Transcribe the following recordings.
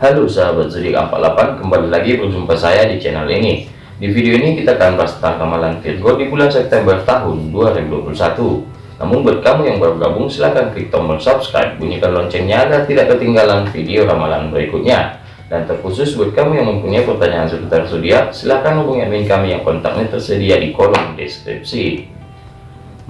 Halo sahabat zodiak 48 kembali lagi berjumpa saya di channel ini. Di video ini kita akan bahas tentang ramalan Virgo di bulan September tahun 2021 namun buat kamu yang baru gabung silahkan klik tombol subscribe bunyikan loncengnya agar tidak ketinggalan video ramalan berikutnya. Dan terkhusus buat kamu yang mempunyai pertanyaan seputar zodiak silahkan hubungi admin kami yang kontaknya tersedia di kolom deskripsi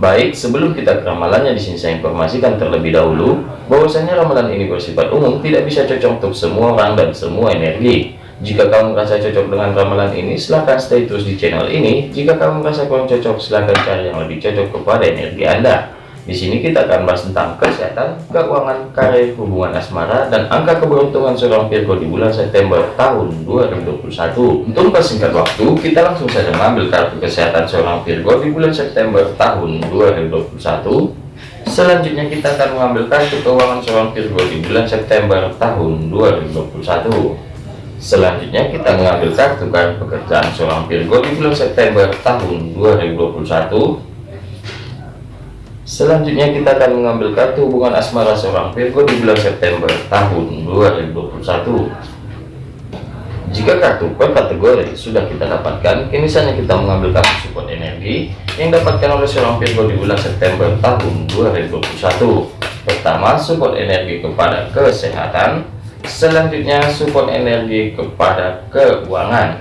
Baik, sebelum kita ke ramalannya di sini saya informasikan terlebih dahulu bahwasanya ramalan ini bersifat umum, tidak bisa cocok untuk semua orang dan semua energi. Jika kamu merasa cocok dengan ramalan ini, silahkan stay terus di channel ini. Jika kamu merasa kurang cocok, silahkan cari yang lebih cocok kepada energi Anda. Di sini kita akan bahas tentang kesehatan, keuangan, karir, hubungan asmara, dan angka keberuntungan seorang Virgo di bulan September tahun 2021. Untuk mempersingkat waktu, kita langsung saja mengambil kartu kesehatan seorang Virgo di bulan September tahun 2021. Selanjutnya kita akan mengambil kartu keuangan seorang Virgo di bulan September tahun 2021. Selanjutnya kita mengambil kartu kartu pekerjaan seorang Virgo di bulan September tahun 2021. Selanjutnya kita akan mengambil kartu hubungan asmara seorang Virgo di bulan September tahun 2021. Jika kartu per kategori sudah kita dapatkan, kini saatnya kita mengambil kartu support energi yang dapatkan oleh seorang Virgo di bulan September tahun 2021. Pertama, support energi kepada kesehatan. Selanjutnya, support energi kepada keuangan.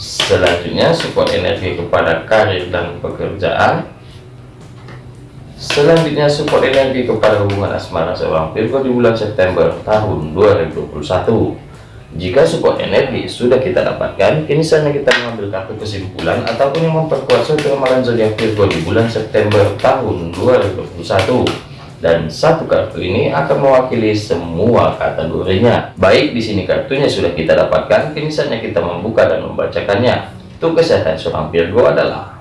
Selanjutnya, support energi kepada karir dan pekerjaan Selanjutnya support energi kepada hubungan asmara seorang Virgo di bulan September tahun 2021. Jika support energi sudah kita dapatkan, kini saatnya kita mengambil kartu kesimpulan ataupun yang memperkuat suatu ramalan zodiak Virgo di bulan September tahun 2021. Dan satu kartu ini akan mewakili semua kategorinya. Baik di sini kartunya sudah kita dapatkan, kini saatnya kita membuka dan membacakannya. Untuk kesehatan seorang Virgo adalah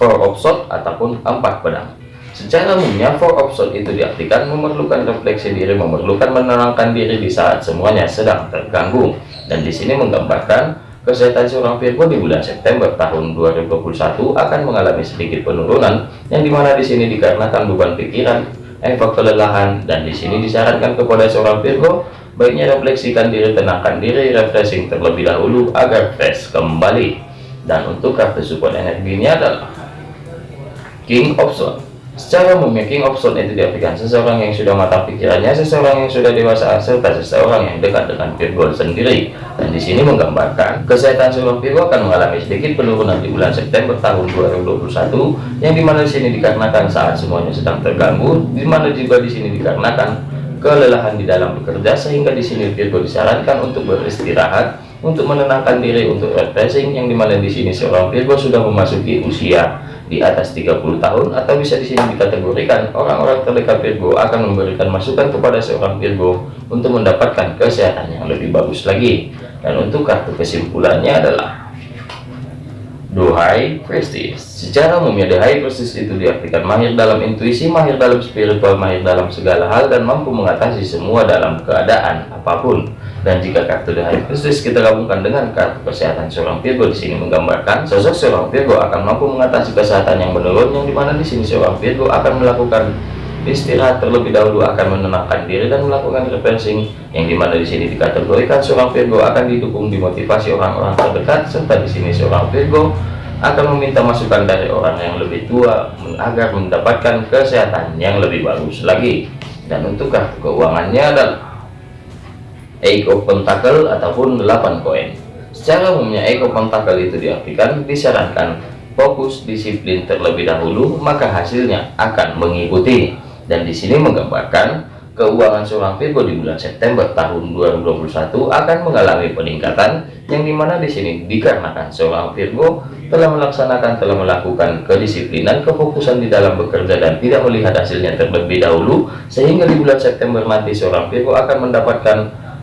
four of sword ataupun empat pedang. Secara umumnya four of sword itu diartikan memerlukan refleksi diri memerlukan menenangkan diri di saat semuanya sedang terganggu. Dan di sini menggambarkan kesehatan seorang Virgo di bulan September tahun 2021 akan mengalami sedikit penurunan yang di mana di sini dikarenakan beban pikiran efek kelelahan dan di sini disarankan kepada seorang Virgo baiknya refleksikan diri tenangkan diri refreshing terlebih dahulu agar fresh kembali. Dan untuk kartu support energinya adalah King of Swords Secara umumnya King of Swords itu diartikan seseorang yang sudah matang pikirannya, seseorang yang sudah dewasa, serta seseorang yang dekat dengan Virgo sendiri. Dan di sini menggambarkan kesehatan seorang Virgo akan mengalami sedikit penurunan di bulan September tahun 2021, yang di mana di sini dikarenakan saat semuanya sedang terganggu, di mana juga di sini dikarenakan kelelahan di dalam bekerja, sehingga di sini Virgo disarankan untuk beristirahat, untuk menenangkan diri, untuk refreshing, yang di mana di sini seorang Virgo sudah memasuki usia di atas 30 tahun atau bisa di sini dikategorikan orang-orang terdekat Virgo akan memberikan masukan kepada seorang Virgo untuk mendapatkan kesehatan yang lebih bagus lagi. Dan untuk kartu kesimpulannya adalah Duhai Prestige. Secara umumnya Duhai Prestige itu diartikan mahir dalam intuisi mahir dalam spiritual mahir dalam segala hal dan mampu mengatasi semua dalam keadaan apa pun. Dan jika kartu dari Kristus kita gabungkan dengan kartu kesehatan seorang Virgo di sini menggambarkan sosok seorang Virgo akan mampu mengatasi kesehatan yang menurun yang di mana di sini seorang Virgo akan melakukan istirahat terlebih dahulu akan menenangkan diri dan melakukan refreshing yang di mana di sini dikategorikan seorang Virgo akan didukung dimotivasi orang-orang terdekat serta di sini seorang Virgo akan meminta masukan dari orang yang lebih tua agar mendapatkan kesehatan yang lebih bagus lagi dan untuk keuangannya adalah Eight of Pentacle ataupun 8 koin. Secara umumnya Eight of Pentacle itu diartikan disarankan fokus disiplin terlebih dahulu, maka hasilnya akan mengikuti. Dan di sini menggambarkan keuangan seorang Virgo di bulan September tahun 2021 akan mengalami peningkatan yang di mana di sini dikarenakan seorang Virgo telah melaksanakan telah melakukan kedisiplinan kefokusan di dalam bekerja dan tidak melihat hasilnya terlebih dahulu sehingga di bulan September nanti seorang Virgo akan mendapatkan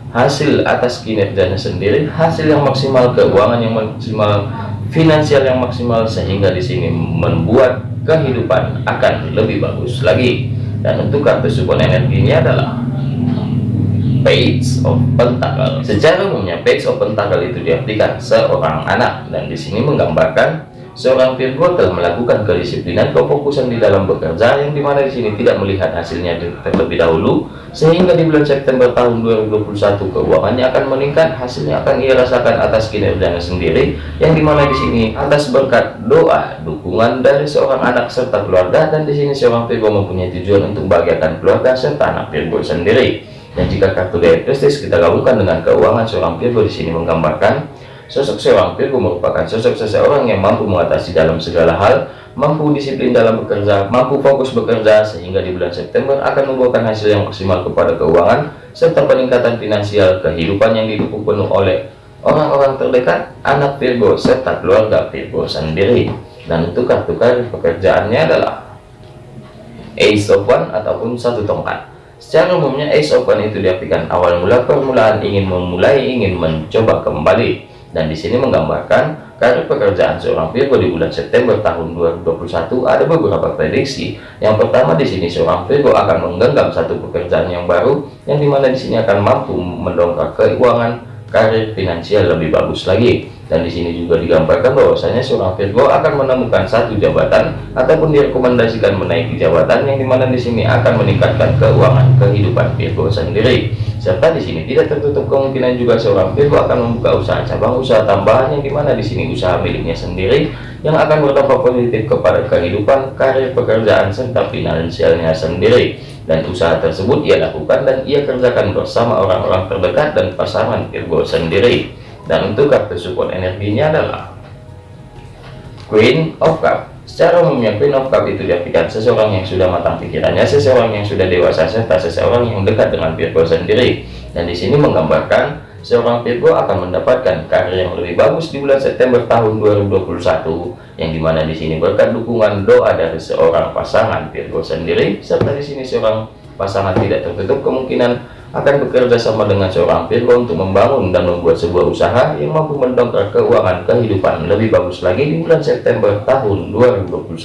hasil atas kinerjanya sendiri, hasil yang maksimal, keuangan yang maksimal, finansial yang maksimal sehingga di sini membuat kehidupan akan lebih bagus lagi. Dan untuk kartu support energinya adalah Page of Pentacle. Secara umumnya Page of Pentacle itu diartikan seorang anak dan di sini menggambarkan seorang Virgo telah melakukan kedisiplinan kefokusan di dalam bekerja yang di mana di sini tidak melihat hasilnya terlebih dahulu sehingga di bulan September tahun 2021 keuangannya akan meningkat hasilnya akan ia rasakan atas kinerjanya sendiri yang di mana di sini atas berkat doa dukungan dari seorang anak serta keluarga dan di sini seorang Virgo mempunyai tujuan untuk membahagiakan keluarga serta anak Virgo sendiri. Dan jika kartu gaya prestis kita gabungkan dengan keuangan seorang Virgo di sini menggambarkan Sosok Virgo merupakan sosok seseorang yang mampu mengatasi dalam segala hal, mampu disiplin dalam bekerja, mampu fokus bekerja, sehingga di bulan September akan membuahkan hasil yang maksimal kepada keuangan, serta peningkatan finansial kehidupan yang didukung penuh oleh orang-orang terdekat, anak Virgo, serta keluarga Virgo sendiri. Dan untuk kartu karir pekerjaannya adalah Ace of One ataupun satu tongkat. Secara umumnya Ace One itu diartikan awal mula permulaan ingin memulai, ingin mencoba kembali dan di sini menggambarkan karir pekerjaan seorang Virgo di bulan September tahun 2021 ada beberapa prediksi. Yang pertama di sini seorang Virgo akan menggenggam satu pekerjaan yang baru yang di mana di sini akan mampu mendongkrak keuangan karir finansial lebih bagus lagi dan di sini juga digambarkan bahwasanya seorang Virgo akan menemukan satu jabatan ataupun direkomendasikan menaiki jabatan yang di mana di sini akan meningkatkan keuangan kehidupan Virgo sendiri. Serta di sini tidak tertutup kemungkinan juga seorang Virgo akan membuka usaha cabang usaha tambahan yang di mana di sini usaha miliknya sendiri yang akan berdampak positif kepada kehidupan karir pekerjaan serta finansialnya sendiri. Dan usaha tersebut ia lakukan dan ia kerjakan bersama orang-orang terdekat dan pasangan Virgo sendiri dan untuk kartu support energinya adalah Queen of Cup. Secara umumnya Queen of Cup itu diartikan seseorang yang sudah matang pikirannya seseorang yang sudah dewasa serta seseorang yang dekat dengan Virgo sendiri. Dan di sini menggambarkan seorang Virgo akan mendapatkan karir yang lebih bagus di bulan September tahun 2021 yang di mana di sini berkat dukungan doa dari seorang pasangan Virgo sendiri serta di sini seorang pasangan tidak tertutup kemungkinan akan bekerja sama dengan seorang Virgo untuk membangun dan membuat sebuah usaha yang mampu mendongkrak keuangan kehidupan. Lebih bagus lagi di bulan September tahun 2021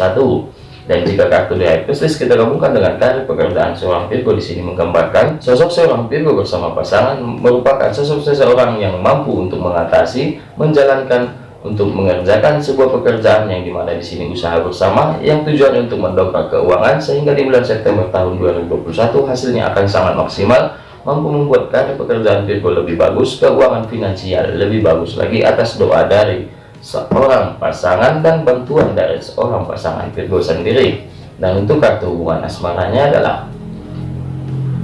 dan jika kartu di Pisces kita gabungkan dengan karir pekerjaan seorang Virgo di sini menggambarkan sosok seorang Virgo bersama pasangan merupakan sosok seseorang yang mampu untuk mengatasi menjalankan untuk mengerjakan sebuah pekerjaan yang di mana di sini usaha bersama yang tujuan untuk mendongkrak keuangan sehingga di bulan September tahun 2021 hasilnya akan sangat maksimal mampu membuat karir pekerjaan Virgo lebih bagus, keuangan finansial lebih bagus lagi atas doa dari seorang pasangan dan bantuan dari seorang pasangan Virgo sendiri. Dan untuk kartu hubungan asmaranya adalah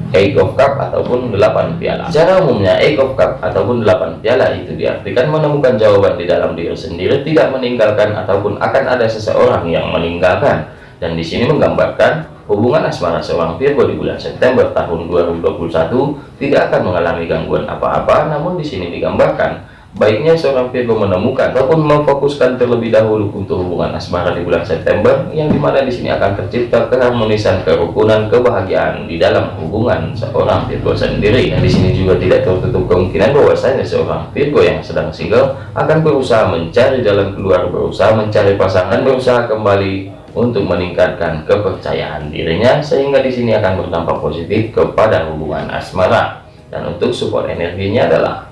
Eight of Cup ataupun 8 piala. Secara umumnya Eight of Cup ataupun 8 piala itu diartikan menemukan jawaban di dalam diri sendiri, tidak meninggalkan ataupun akan ada seseorang yang meninggalkan. Dan di sini menggambarkan Hubungan asmara seorang Virgo di bulan September tahun 2021 tidak akan mengalami gangguan apa-apa, namun di sini digambarkan baiknya seorang Virgo menemukan ataupun memfokuskan terlebih dahulu untuk hubungan asmara di bulan September yang di mana di sini akan tercipta keharmonisan kerukunan kebahagiaan di dalam hubungan seorang Virgo sendiri. Dan di sini juga tidak tertutup kemungkinan bahwasanya seorang Virgo yang sedang single akan berusaha mencari jalan keluar berusaha mencari pasangan berusaha kembali untuk meningkatkan kepercayaan dirinya sehingga di sini akan berdampak positif kepada hubungan asmara. Dan untuk support energinya adalah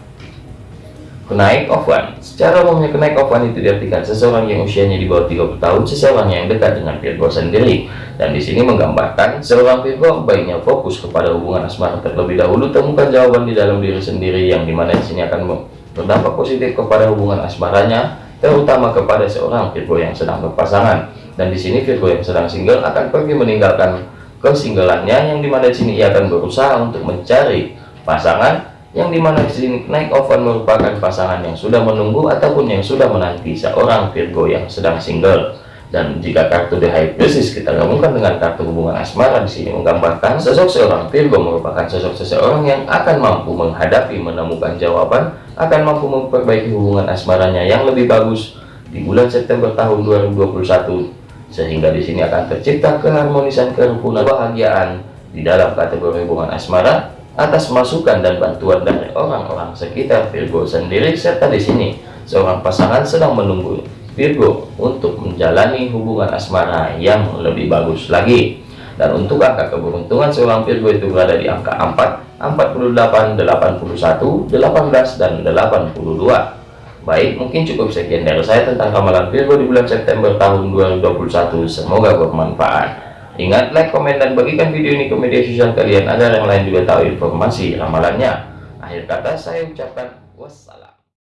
kenaik of one secara umumnya kenaik of one itu diartikan seseorang yang usianya di bawah 30 tahun seseorang yang dekat dengan Virgo sendiri. Dan di sini menggambarkan seorang Virgo baiknya fokus kepada hubungan asmara terlebih dahulu temukan jawaban di dalam diri sendiri yang di mana di sini akan berdampak positif kepada hubungan asmaranya terutama kepada seorang Virgo yang sedang berpasangan dan di sini Virgo yang sedang single akan pergi meninggalkan kesinggelannya yang di mana di sini ia akan berusaha untuk mencari pasangan yang di mana di sini naik oven merupakan pasangan yang sudah menunggu ataupun yang sudah menanti seorang Virgo yang sedang single. Dan jika kartu The High Priestess kita gabungkan dengan kartu hubungan asmara di sini menggambarkan sosok seorang Virgo merupakan sosok seseorang yang akan mampu menghadapi menemukan jawaban akan mampu memperbaiki hubungan asmaranya yang lebih bagus di bulan September tahun 2021 sehingga di sini akan tercipta keharmonisan kerukunan kebahagiaan di dalam kategori hubungan asmara atas masukan dan bantuan dari orang-orang sekitar Virgo sendiri. Serta di sini seorang pasangan sedang menunggu Virgo untuk menjalani hubungan asmara yang lebih bagus lagi. Dan untuk angka keberuntungan seorang Virgo itu berada di angka 4 48 81 18 dan 82 Baik, mungkin cukup sekian dari saya tentang ramalan Virgo di bulan September tahun 2021. Semoga bermanfaat. Ingat, like, komen, dan bagikan video ini ke media sosial kalian agar yang lain juga tahu informasi ramalannya. Akhir kata saya ucapkan wassalam.